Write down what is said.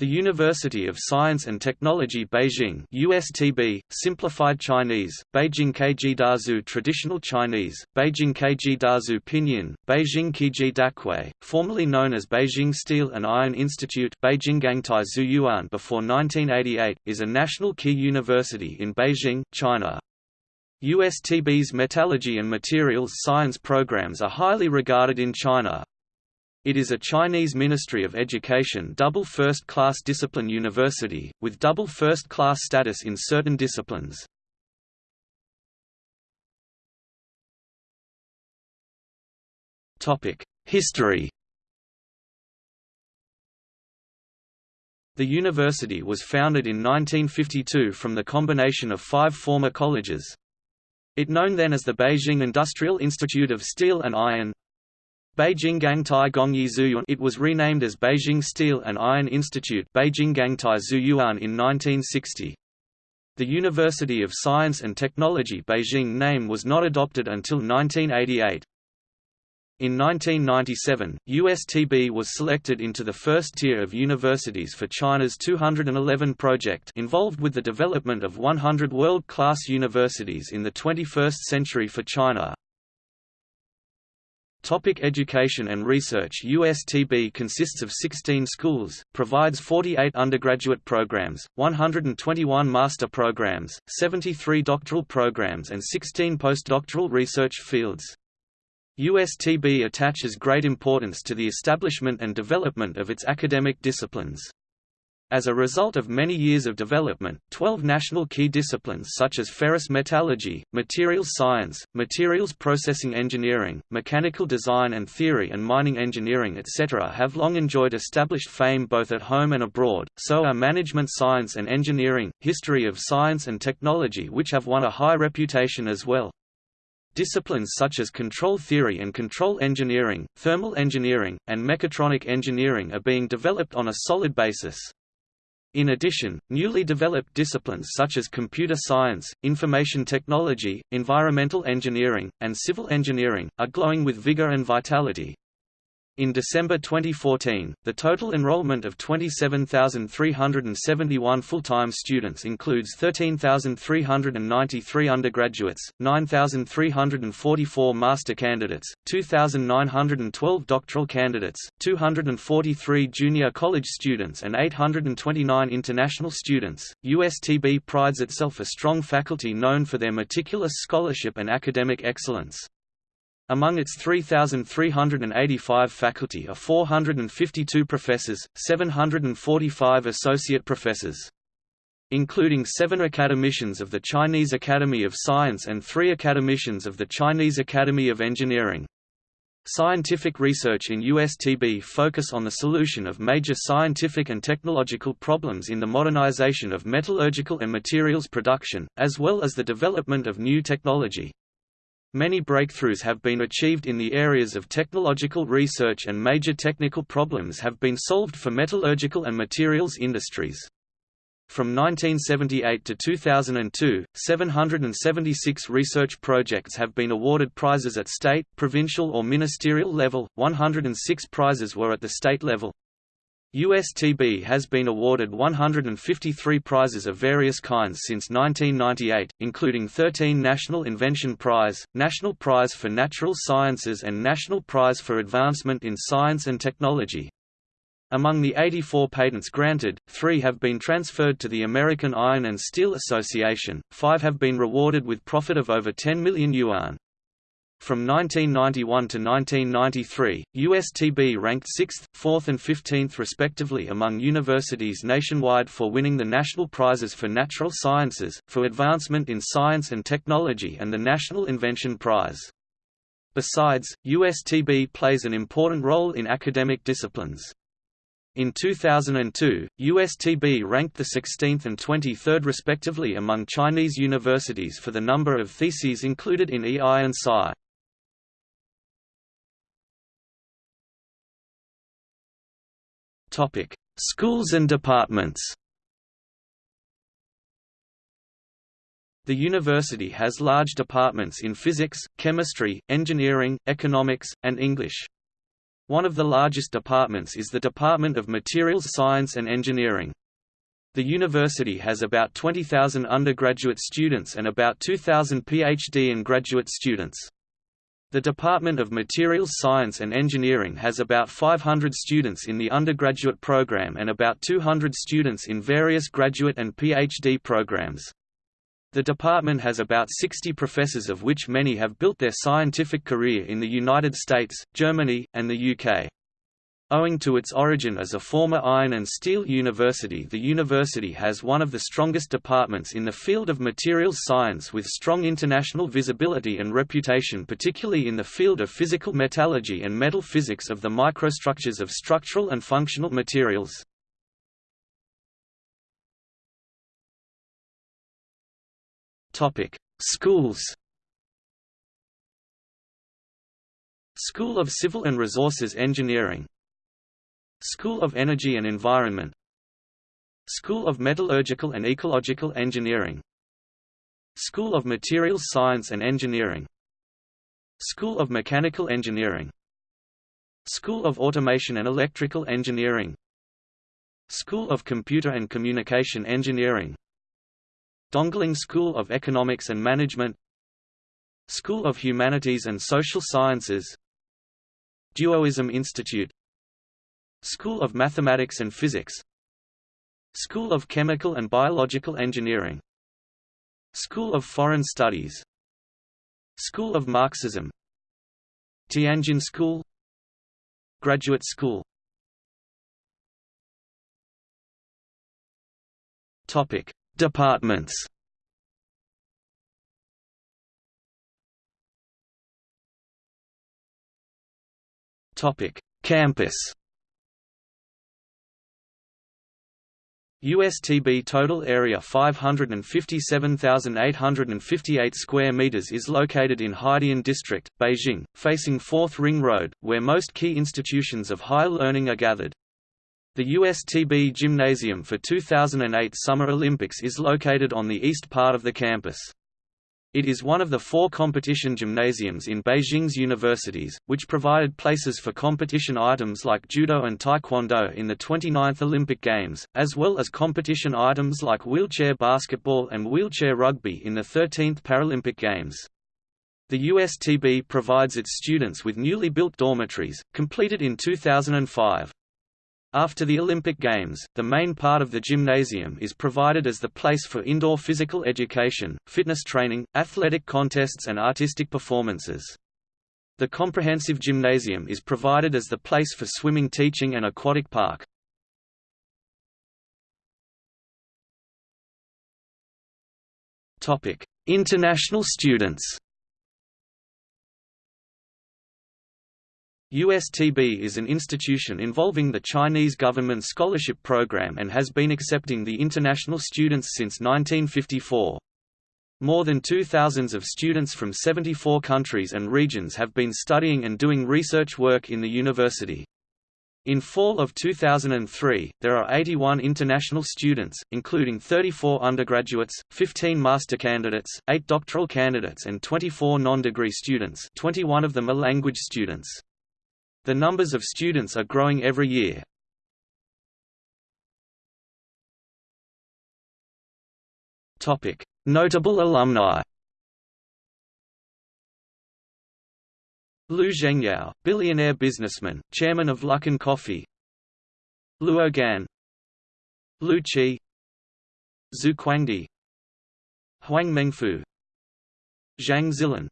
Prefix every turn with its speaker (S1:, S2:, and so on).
S1: The University of Science and Technology Beijing USTB, simplified Chinese, Beijing Keji Daxue Traditional Chinese, Beijing Keji Daxue Pinyin, Beijing Keiji Dakui, formerly known as Beijing Steel and Iron Institute Beijing Gangtie Xueyuan before 1988, is a national key university in Beijing, China. USTB's metallurgy and materials science programs are highly regarded in China, it is a Chinese Ministry of Education double first-class discipline university, with double first-class status in certain disciplines. History The university was founded in 1952 from the combination of five former colleges. It known then as the Beijing Industrial Institute of Steel and Iron, Beijing Gangtie Gongye Xueyuan it was renamed as Beijing Steel and Iron Institute Beijing Gangtie Xueyuan in 1960. The University of Science and Technology Beijing name was not adopted until 1988. In 1997, USTB was selected into the first tier of universities for China's 211 project involved with the development of 100 world-class universities in the 21st century for China. Topic education and research USTB consists of 16 schools, provides 48 undergraduate programs, 121 master programs, 73 doctoral programs and 16 postdoctoral research fields. USTB attaches great importance to the establishment and development of its academic disciplines. As a result of many years of development, 12 national key disciplines such as ferrous metallurgy, materials science, materials processing engineering, mechanical design and theory and mining engineering etc. have long enjoyed established fame both at home and abroad, so are management science and engineering, history of science and technology which have won a high reputation as well. Disciplines such as control theory and control engineering, thermal engineering, and mechatronic engineering are being developed on a solid basis. In addition, newly developed disciplines such as computer science, information technology, environmental engineering, and civil engineering, are glowing with vigor and vitality. In December 2014, the total enrollment of 27,371 full-time students includes 13,393 undergraduates, 9,344 master candidates, 2,912 doctoral candidates, 243 junior college students and 829 international students. USTB prides itself a strong faculty known for their meticulous scholarship and academic excellence. Among its 3,385 faculty are 452 professors, 745 associate professors. Including seven academicians of the Chinese Academy of Science and three academicians of the Chinese Academy of Engineering. Scientific research in USTB focus on the solution of major scientific and technological problems in the modernization of metallurgical and materials production, as well as the development of new technology. Many breakthroughs have been achieved in the areas of technological research and major technical problems have been solved for metallurgical and materials industries. From 1978 to 2002, 776 research projects have been awarded prizes at state, provincial or ministerial level, 106 prizes were at the state level. USTB has been awarded 153 prizes of various kinds since 1998, including 13 National Invention Prize, National Prize for Natural Sciences and National Prize for Advancement in Science and Technology. Among the 84 patents granted, three have been transferred to the American Iron and Steel Association, five have been rewarded with profit of over 10 million yuan. From 1991 to 1993, USTB ranked 6th, 4th and 15th respectively among universities nationwide for winning the national prizes for natural sciences, for advancement in science and technology and the National Invention Prize. Besides, USTB plays an important role in academic disciplines. In 2002, USTB ranked the 16th and 23rd respectively among Chinese universities for the number of theses included in EI and Sci. Topic: Schools and departments. The university has large departments in physics, chemistry, engineering, economics, and English. One of the largest departments is the Department of Materials Science and Engineering. The university has about 20,000 undergraduate students and about 2,000 PhD and graduate students. The Department of Materials Science and Engineering has about 500 students in the undergraduate program and about 200 students in various graduate and PhD programs. The department has about 60 professors of which many have built their scientific career in the United States, Germany, and the UK. Owing to its origin as a former iron and steel university the university has one of the strongest departments in the field of materials science with strong international visibility and reputation particularly in the field of physical metallurgy and metal physics of the microstructures of structural and functional materials. Schools. School of Civil and Resources Engineering School of Energy and Environment. School of Metallurgical and Ecological Engineering. School of Materials Science and Engineering. School of Mechanical Engineering. School of Automation and Electrical Engineering. School of Computer and Communication Engineering. Dongling School of Economics and Management. School of Humanities and Social Sciences. Duoism Institute School of Mathematics and Physics. School of Chemical and Biological Engineering. School of Foreign Studies. School of Marxism. Tianjin School. Graduate School. Topic Departments. Topic: Campus. USTB total area 557,858 square meters is located in Haidian District, Beijing, facing 4th Ring Road, where most key institutions of higher learning are gathered. The USTB Gymnasium for 2008 Summer Olympics is located on the east part of the campus. It is one of the four competition gymnasiums in Beijing's universities, which provided places for competition items like judo and taekwondo in the 29th Olympic Games, as well as competition items like wheelchair basketball and wheelchair rugby in the 13th Paralympic Games. The USTB provides its students with newly built dormitories, completed in 2005. After the Olympic Games, the main part of the gymnasium is provided as the place for indoor physical education, fitness training, athletic contests and artistic performances. The comprehensive gymnasium is provided as the place for swimming teaching and aquatic park. International students USTB is an institution involving the Chinese government scholarship program and has been accepting the international students since 1954. More than two thousands of students from 74 countries and regions have been studying and doing research work in the university. In fall of 2003, there are 81 international students, including 34 undergraduates, 15 master candidates, 8 doctoral candidates and 24 non-degree students 21 of them are language students. The numbers of students are growing every year. Notable alumni. Liu Zhengyao, billionaire businessman, chairman of Luckin Coffee. Luo Gan. Lu Qi. Zhu Huang Mengfu. Zhang Zilin